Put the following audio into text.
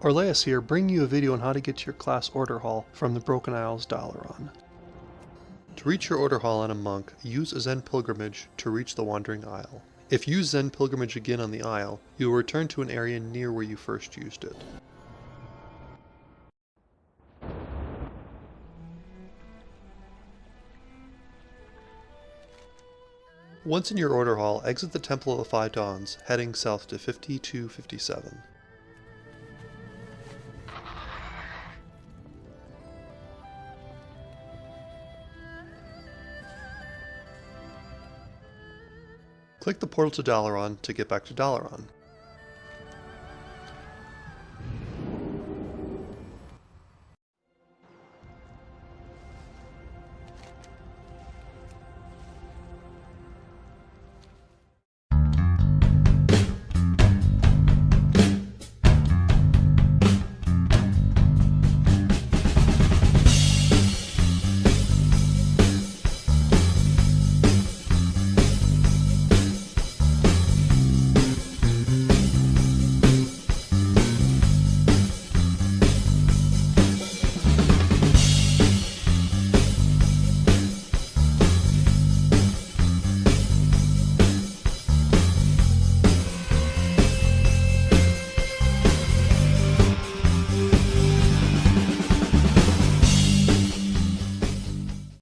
Orleas here, bringing you a video on how to get to your class order hall from the Broken Isles Dalaran. To reach your order hall on a monk, use a Zen Pilgrimage to reach the Wandering Isle. If you use Zen Pilgrimage again on the Isle, you will return to an area near where you first used it. Once in your order hall, exit the Temple of the Five Dawns, heading south to 5257. Click the portal to Dalaran to get back to Dalaran.